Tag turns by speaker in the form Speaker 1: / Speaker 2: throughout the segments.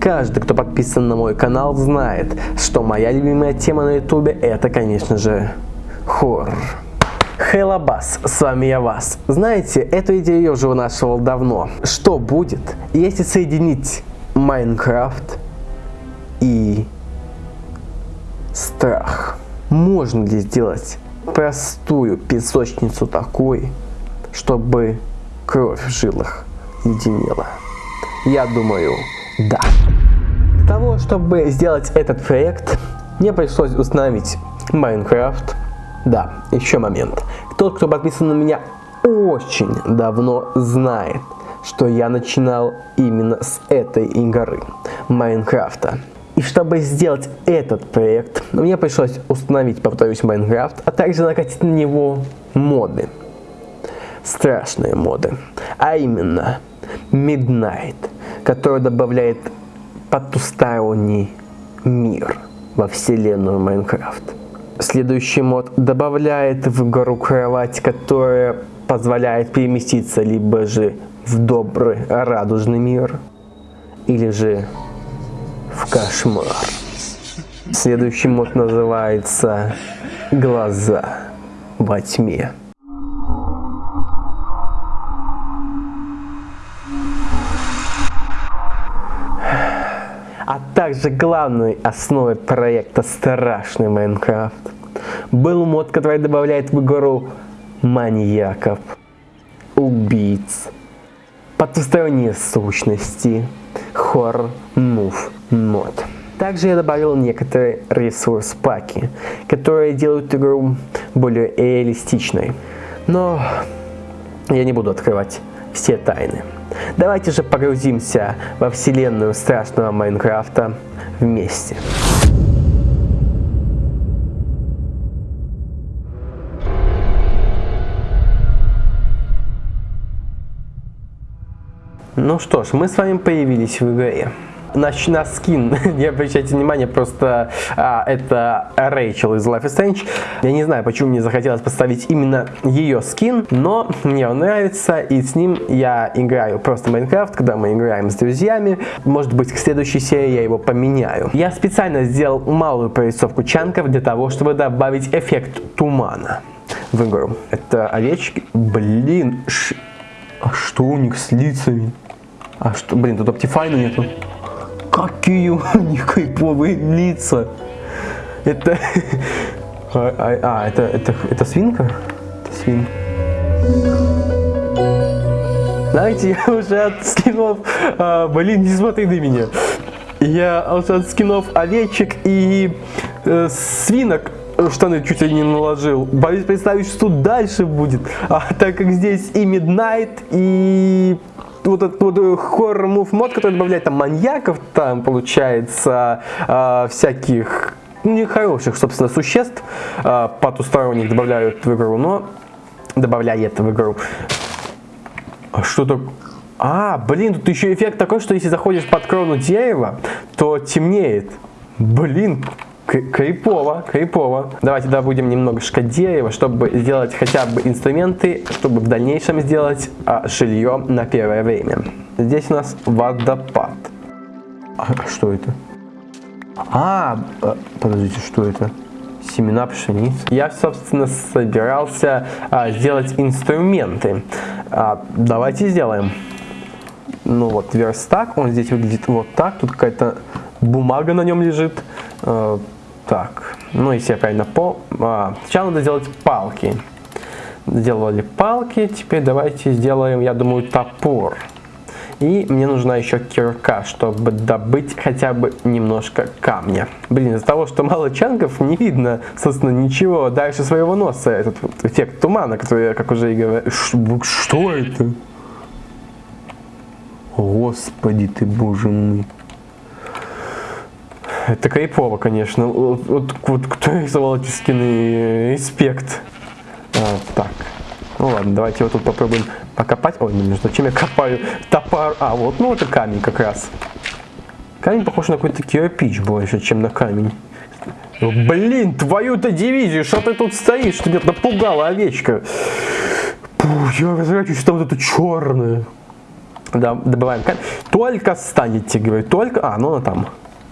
Speaker 1: Каждый, кто подписан на мой канал, знает, что моя любимая тема на ютубе это, конечно же, хоррор. Хейлабас, с вами я Вас. Знаете, эту идею я уже вынашивал давно. Что будет, если соединить Майнкрафт и страх? Можно ли сделать простую песочницу такой, чтобы кровь в жилах единела? Я думаю, да. Для того, чтобы сделать этот проект, мне пришлось установить Майнкрафт. Да, еще момент. Тот, кто подписан на меня очень давно, знает, что я начинал именно с этой игры, Майнкрафта. И чтобы сделать этот проект, мне пришлось установить, повторюсь, Майнкрафт, а также накатить на него моды. Страшные моды. А именно, Midnight, который добавляет потусторонний мир во вселенную Майнкрафт. Следующий мод добавляет в гору кровать, которая позволяет переместиться либо же в добрый радужный мир, или же кошмар. Следующий мод называется «Глаза во тьме». а также главной основой проекта «Страшный Майнкрафт» был мод, который добавляет в игру маньяков, убийц, потусторонние сущности, хоррор мув мод. Также я добавил некоторые ресурс-паки, которые делают игру более реалистичной. Но я не буду открывать все тайны. Давайте же погрузимся во вселенную страшного Майнкрафта вместе. Ну что ж, мы с вами появились в игре на, на скин, не обращайте внимания, просто а, это Рэйчел из Life is Strange. Я не знаю, почему мне захотелось поставить именно ее скин, но мне он нравится, и с ним я играю просто Майнкрафт, когда мы играем с друзьями. Может быть, к следующей серии я его поменяю. Я специально сделал малую прорисовку чанков для того, чтобы добавить эффект тумана в игру. Это овечки. Блин, ш... а что у них с лицами? А что, блин, тут Optifine нету. Какие у них кайповые лица. Это... А, а, а, это, это, это свинка? Это свинка. Знаете, я уже от скинов... А, блин, не смотри на меня. Я уже от скинов овечек и э, свинок штаны чуть ли не наложил. Боюсь представить, что дальше будет. А так как здесь и Midnight, и вот этот вот хоррор мув мод, который добавляет там маньяков, там получается э, всяких нехороших, собственно, существ э, потусторонних добавляют в игру, но добавляет в игру. А что-то... А, блин, тут еще эффект такой, что если заходишь под крону дерева, то темнеет. Блин, Кайпово, кайпово. Давайте добудем немножко дерева, чтобы сделать хотя бы инструменты, чтобы в дальнейшем сделать а, жилье на первое время. Здесь у нас водопад. А что это? А, а, подождите, что это? Семена пшеницы. Я, собственно, собирался а, сделать инструменты. А, давайте сделаем. Ну вот верстак, он здесь выглядит вот так. Тут какая-то бумага на нем лежит. А, так, ну если я правильно по... А, сначала надо сделать палки. Сделали палки, теперь давайте сделаем, я думаю, топор. И мне нужна еще кирка, чтобы добыть хотя бы немножко камня. Блин, из-за того, что мало чангов, не видно, собственно, ничего дальше своего носа. Этот вот эффект тумана, который я, как уже и говорил. Что это? Господи ты, боже мой. Это кайпово, конечно. Вот, вот, вот кто рисовал эти скины? Инспект. А, так. Ну ладно, давайте вот тут попробуем покопать. Ой, ну зачем я копаю топор? А, вот, ну это камень как раз. Камень похож на какой-то кирпич больше, чем на камень. Блин, твою-то дивизию, что ты тут стоишь? Ты меня напугала, овечка. Пух, я разворачиваюсь, там вот это черное. Да, добываем камень. Только станете, говорю, только... А, ну она там.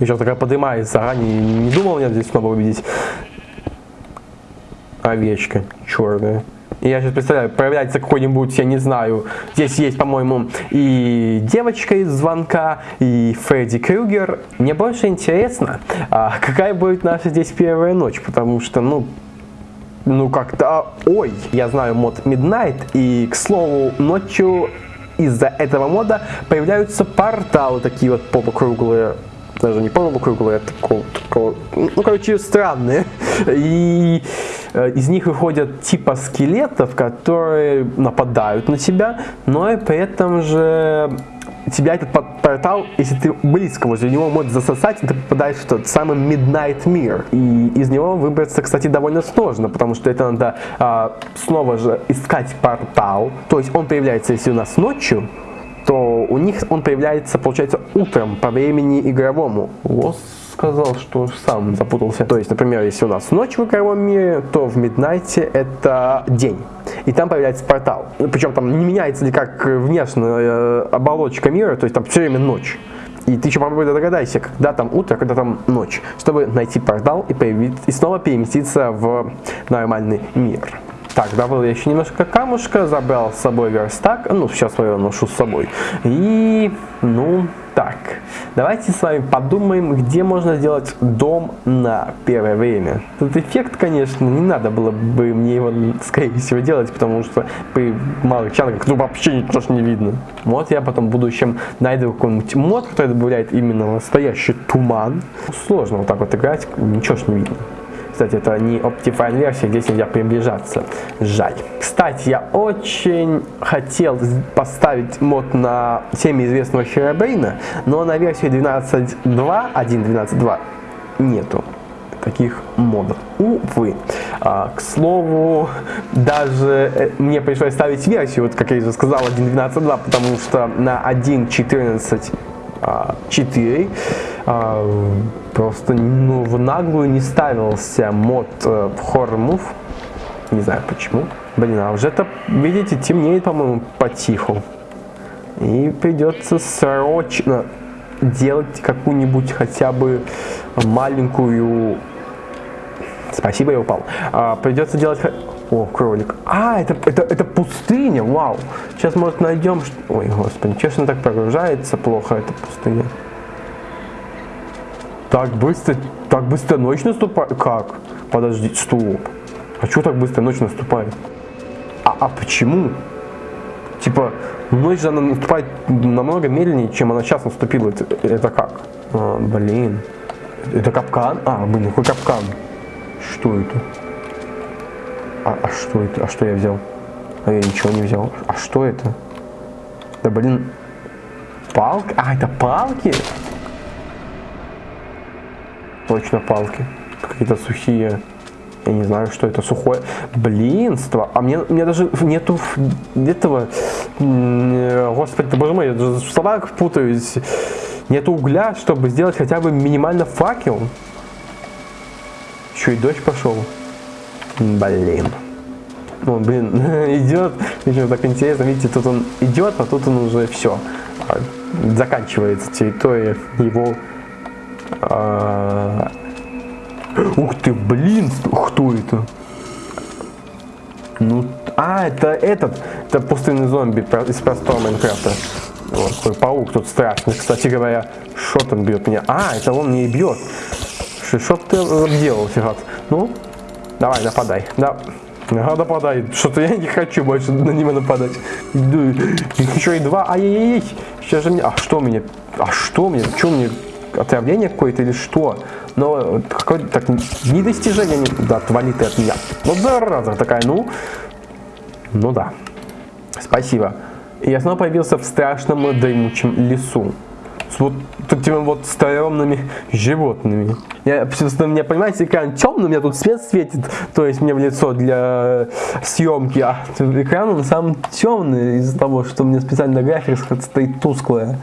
Speaker 1: Еще такая поднимается, ранее не думал меня здесь снова увидеть. Овечка черная. И я сейчас представляю, появляется какой-нибудь, я не знаю, здесь есть, по-моему, и девочка из звонка, и Фредди Крюгер. Мне больше интересно, а какая будет наша здесь первая ночь, потому что, ну, ну как-то, ой, я знаю мод Midnight, и, к слову, ночью из-за этого мода появляются порталы такие вот полукруглые, даже не полукруглые, а такого, такого, ну, короче, странные. И э, из них выходят типа скелетов, которые нападают на тебя, но и при этом же тебя этот портал, если ты близко возле него, может засосать, ты попадаешь в тот самый Midnight Mirror. И из него выбраться, кстати, довольно сложно, потому что это надо а, снова же искать портал. То есть он появляется, если у нас ночью, то у них он появляется, получается, утром по времени игровому. Лос сказал, что сам запутался. То есть, например, если у нас ночь в игровом мире, то в Миднайте это день. И там появляется портал. Причем там не меняется никак внешняя э, оболочка мира, то есть там все время ночь. И ты еще попробуй догадайся, когда там утро, когда там ночь, чтобы найти портал и, появиться, и снова переместиться в нормальный мир. Так, добыл я еще немножко камушка, забрал с собой верстак, ну, сейчас я ношу с собой. И, ну, так, давайте с вами подумаем, где можно сделать дом на первое время. Этот эффект, конечно, не надо было бы мне его, скорее всего, делать, потому что при малых чанках ну, вообще ничего не видно. Вот я потом в будущем найду какой-нибудь мод, который добавляет именно настоящий туман. Сложно вот так вот играть, ничего ж не видно. Кстати, это не Optifine версия, здесь нельзя приближаться. Жаль. Кстати, я очень хотел поставить мод на всеми известного Херабрейна, но на версии 12.2, 1.12.2 нету таких модов. Увы. А, к слову, даже э, мне пришлось ставить версию, вот как я уже сказал, 1.12.2, потому что на 1.14 4 а, просто ну, в наглую не ставился мод э, Horror Move. Не знаю почему. Блин, а уже это, видите, темнеет, по-моему, потиху. И придется срочно делать какую-нибудь хотя бы маленькую... Спасибо, я упал. А, придется делать о, кролик. А, это, это, это пустыня, вау. Сейчас, может, найдем... Ой, господи, честно так прогружается плохо эта пустыня. Так быстро, так быстро ночь наступает? Как? Подожди, стоп. А что так быстро ночь наступает? А, а почему? Типа, ночь же она наступает намного медленнее, чем она сейчас наступила. Это, это как? А, блин. Это капкан? А, блин, какой капкан? Что это? А, а что это? А что я взял? А я ничего не взял. А что это? Да блин. Палки? А, это палки? Точно палки. Какие-то сухие. Я не знаю, что это сухое. Блинство. А мне, мне даже нету этого... Господи, боже мой, я даже в словах путаюсь. Нету угля, чтобы сделать хотя бы минимально факел. Еще и дождь пошел. Блин. Ну, блин, идет, еще так интересно, видите, тут он идет, а тут он уже все, а, заканчивается территория его... А... Ух ты, блин, кто это? Ну, а, это этот, это пустынный зомби из простого Майнкрафта. Вот, такой паук тут страшный, кстати говоря. Что там бьет меня? А, это он мне и бьет. Что ты делал, Фигат? Ну, Давай, нападай. Да. Ага, нападай. Что-то я не хочу больше на него нападать. Еще и два. Ай-яй-яй. Сейчас же мне... А что мне? А что мне? Что мне? Отравление какое-то или что? Но какое-то так недостижение. Не... Да, отвали ты от меня. Ну, зараза такая, ну. Ну да. Спасибо. И я снова появился в страшном дремучем лесу с вот такими вот стрёмными животными. Я, просто, меня, понимаете, экран темный, у меня тут свет светит, то есть мне в лицо для съемки, а экран он сам темный из-за того, что у меня специально графика стоит тусклая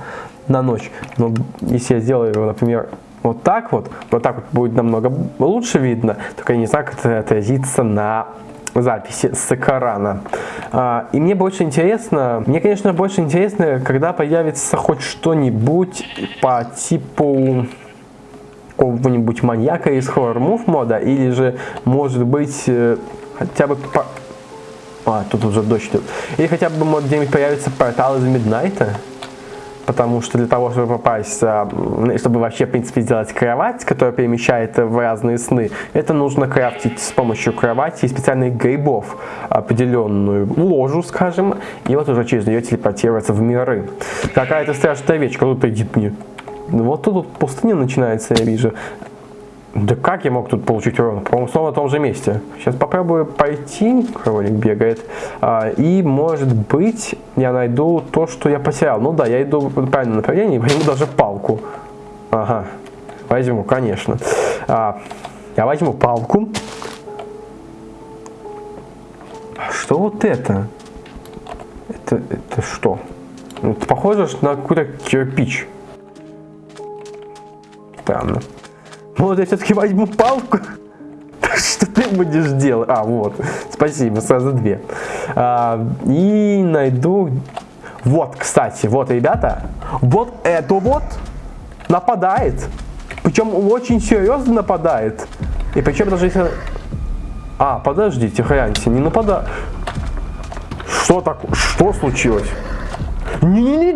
Speaker 1: на ночь. Но если я сделаю его, например, вот так вот, вот так вот будет намного лучше видно, только я не знаю, как это отразится на записи с экрана. А, и мне больше интересно, мне, конечно, больше интересно, когда появится хоть что-нибудь по типу какого-нибудь маньяка из хоррор мув мода, или же, может быть, э, хотя бы по... А, тут уже дождь идет. Или хотя бы, может, где-нибудь появится портал из Миднайта потому что для того, чтобы попасть, а, чтобы вообще, в принципе, сделать кровать, которая перемещает в разные сны, это нужно крафтить с помощью кровати и специальных грибов определенную ложу, скажем, и вот уже через нее телепортироваться в миры. Какая-то страшная вещь, кто-то идет мне. Вот тут пустыня начинается, я вижу. Да как я мог тут получить урон? По-моему, снова на том же месте. Сейчас попробую пойти, кролик бегает, а, и, может быть, я найду то, что я потерял. Ну да, я иду в правильном направлении, возьму даже палку. Ага, возьму, конечно. А, я возьму палку. Что вот это? Это, это что? Это похоже на какой-то кирпич. Странно. Может, я все-таки возьму палку? Что ты будешь делать? А, вот. Спасибо, сразу две. А, и найду... Вот, кстати, вот, ребята. Вот это вот нападает. Причем очень серьезно нападает. И причем даже если... А, подождите, хряньте, не нападает. Что так? Что случилось? Не-не-не,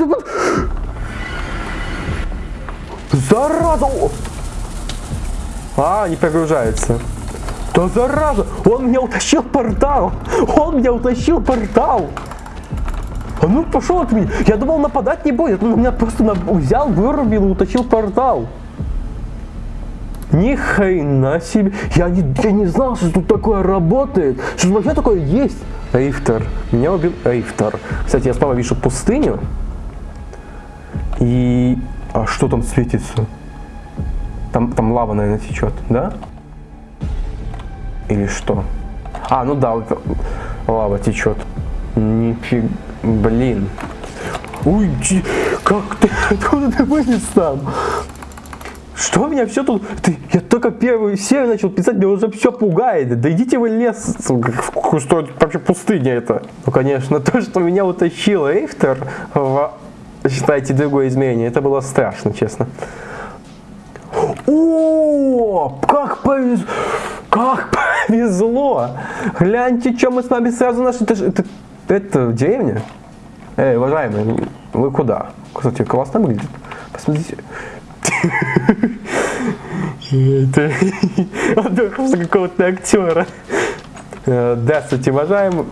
Speaker 1: Зараза! А, не прогружается. Да зараза! Он меня утащил портал! Он меня утащил портал! А ну пошел от меня! Я думал нападать не будет, он меня просто взял, вырубил и утащил портал. Ни хрена себе! Я не, я не знал, что тут такое работает! Что вообще такое есть! Рифтер. Меня убил Рифтер. Кстати, я снова вижу пустыню. И... А что там светится? Там, там лава, наверное, течет, да? Или что? А, ну да, вот лава течет. Нифиг, блин. Ой, как ты, откуда ты вылез там? Что меня все тут... Ты, я только первую серию начал писать, меня уже все пугает. Да идите вы лес, что вообще пустыня это. Ну, конечно, то, что меня утащил Рейфтер в, считайте, другое измерение, это было страшно, честно. Как повезло! Как повезло! Гляньте, что мы с вами сразу нашли. Это, это, это деревня? Эй, уважаемые, вы куда? Кстати, классно выглядит. Посмотрите. Это какого-то актера. Э, здравствуйте, уважаемые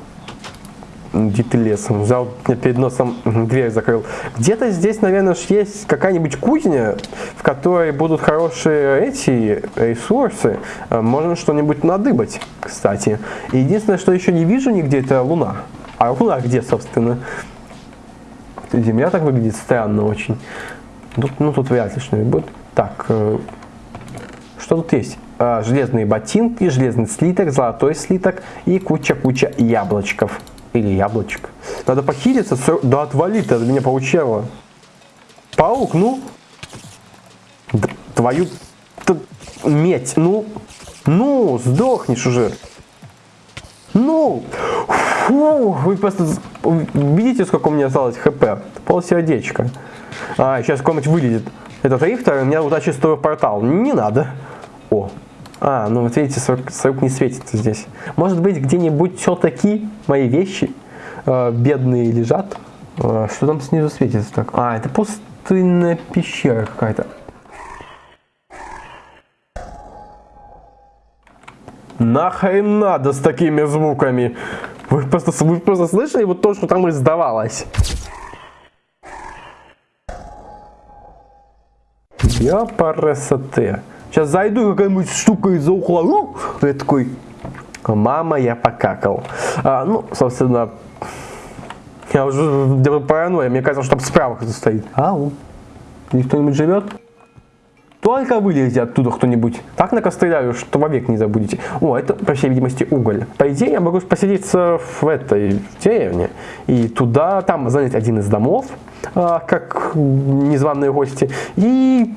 Speaker 1: где-то лесом, взял перед носом дверь закрыл. Где-то здесь, наверное, есть какая-нибудь кузня, в которой будут хорошие эти ресурсы. Э, можно что-нибудь надыбать, кстати. Единственное, что еще не вижу нигде, это луна. А луна где, собственно? Земля так выглядит странно очень. Тут, ну, тут вряд ли что-нибудь будет. Так, э, что тут есть? Э, железные ботинки, железный слиток, золотой слиток и куча-куча яблочков. Или яблочко. Надо похилиться. Да отвали ты от меня паучела. Паук, ну. Твою медь. Ну. Ну, сдохнешь уже. Ну. Фу, вы просто видите, сколько у меня осталось хп? Пол сердечка. А, сейчас какой-нибудь вылезет. Этот рифтер, меня удачи стоит портал. Не надо. О, а, ну вот видите, срок не светится здесь. Может быть, где-нибудь все-таки мои вещи э, бедные лежат? Э, что там снизу светится так? А, это пустынная пещера какая-то. Нахрен надо с такими звуками? Вы просто, вы просто слышали вот то, что там издавалось? Я по красоте. Сейчас зайду, какая-нибудь штука из-за угла. Я такой, мама, я покакал. А, ну, собственно, я уже делаю паранойя. Мне кажется, что там справа кто-то стоит. Ау. Здесь кто-нибудь живет? Только вылезите оттуда кто-нибудь. Так накостыляю, что вовек не забудете. О, это, по всей видимости, уголь. По идее, я могу поселиться в этой деревне. И туда, там занять один из домов, а, как незваные гости. И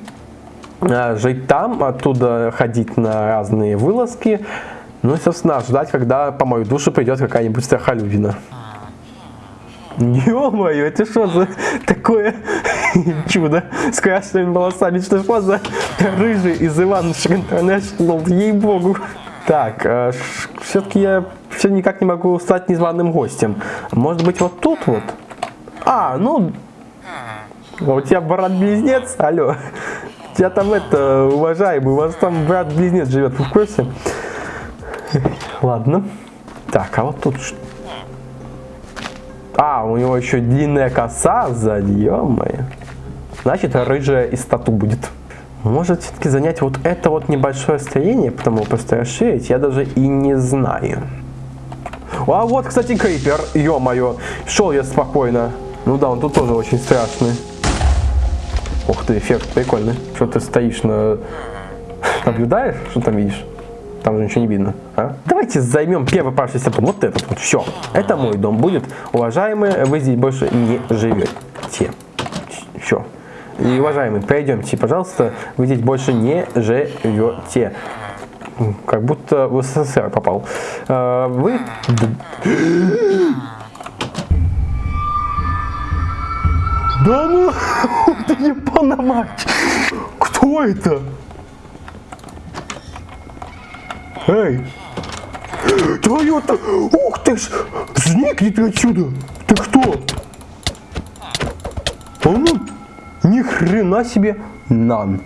Speaker 1: э, жить там, оттуда ходить на разные вылазки, ну и, собственно, ждать, когда по мою душу придет какая-нибудь страхолюдина. Ё-моё, это что за такое чудо с красными волосами? Что что за рыжий из Иванушек Интернешнл? Ей-богу. Так, э, все-таки я все никак не могу стать незваным гостем. Может быть, вот тут вот? А, ну... А у тебя брат-близнец? Алло. У тебя там это, уважаемый, у вас там брат-близнец живет, вы в курсе? Ладно. Так, а вот тут что? А, у него еще длинная коса сзади, ё-моё. Значит, рыжая из тату будет. Может все-таки занять вот это вот небольшое строение, потому просто расширить, я даже и не знаю. А вот, кстати, крипер, ё-моё, шел я спокойно. Ну да, он тут тоже очень страшный. Ух ты, эффект прикольный. Что ты стоишь на... Наблюдаешь, что там видишь? Там же ничего не видно. А? Давайте займем первый парший сапон. Вот этот вот. Все. Это мой дом будет. Уважаемые, вы здесь больше не живете. Все. И, уважаемые, пройдемте, пожалуйста. Вы здесь больше не живете. Как будто в СССР попал. А, вы... Да ну, ты не мать! Кто это? Эй! Твою-то! Ух ты ж! Сникни ты отсюда! Ты кто? А ну, ни хрена себе нан.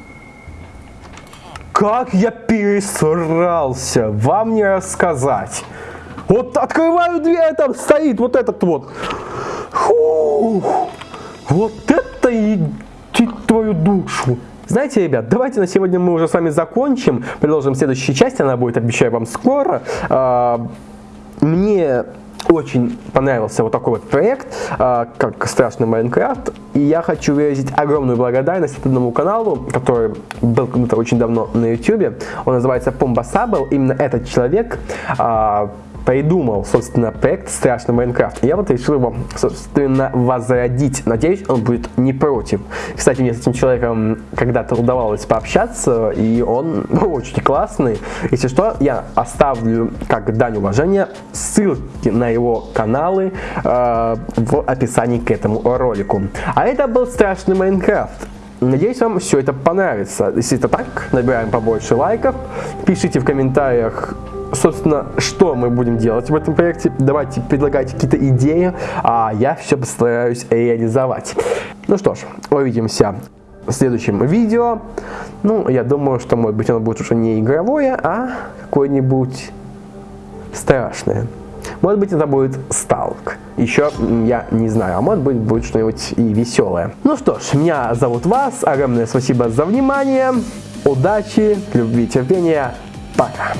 Speaker 1: Как я пересрался, вам не рассказать. Вот открываю дверь, там стоит вот этот вот. Фух, вот это и твою душу. Знаете, ребят, давайте на сегодня мы уже с вами закончим. Продолжим в следующей части, она будет, обещаю вам, скоро. А, мне очень понравился вот такой вот проект, а, как «Страшный Майнкрафт», и я хочу выразить огромную благодарность этому каналу, который был когда-то очень давно на YouTube. Он называется Помба Сабл. Именно этот человек а, придумал, собственно, проект «Страшный Майнкрафт». Я вот решил его, собственно, возродить. Надеюсь, он будет не против. Кстати, мне с этим человеком когда-то удавалось пообщаться, и он очень классный. Если что, я оставлю, как дань уважения, ссылки на его каналы э, в описании к этому ролику. А это был «Страшный Майнкрафт». Надеюсь, вам все это понравится. Если это так, набираем побольше лайков. Пишите в комментариях, собственно, что мы будем делать в этом проекте. Давайте предлагайте какие-то идеи, а я все постараюсь реализовать. Ну что ж, увидимся в следующем видео. Ну, я думаю, что, может быть, оно будет уже не игровое, а какое-нибудь страшное. Может быть, это будет сталк. Еще я не знаю, а может быть, будет что-нибудь и веселое. Ну что ж, меня зовут Вас. Огромное спасибо за внимание. Удачи, любви, терпения. Пока.